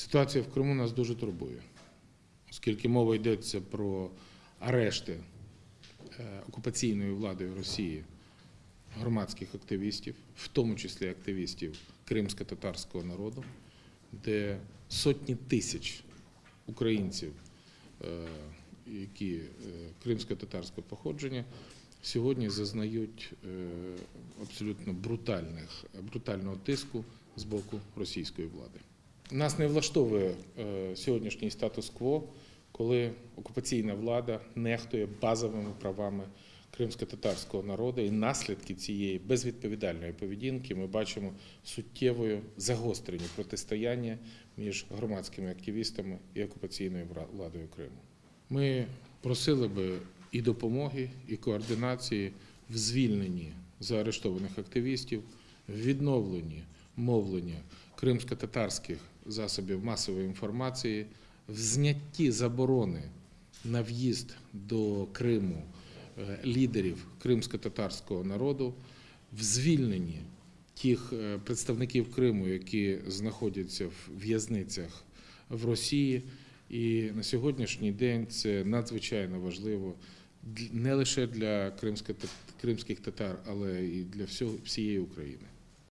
Ситуація в Криму нас дуже турбує, оскільки мова йдеться про арешти е, окупаційною владою Росії громадських активістів, в тому числі активістів кримсько-татарського народу, де сотні тисяч українців, е, які е, кримсько-татарського походження, сьогодні зазнають абсолютно брутальних, брутального тиску з боку російської влади. Нас не влаштовує е, сьогоднішній статус-кво, коли окупаційна влада нехтує базовими правами кримсько-татарського народу, і наслідки цієї безвідповідальної поведінки ми бачимо суттєвою загострені протистояння між громадськими активістами і окупаційною владою Криму. Ми просили би і допомоги, і координації в звільненні заарештованих активістів, в відновленні мовлення кримсько-татарських засобів масової інформації, в знятті заборони на в'їзд до Криму е, лідерів кримсько-татарського народу, в звільненні тих е, представників Криму, які знаходяться в в'язницях в Росії. І на сьогоднішній день це надзвичайно важливо не лише для кримських татар, але і для всієї України.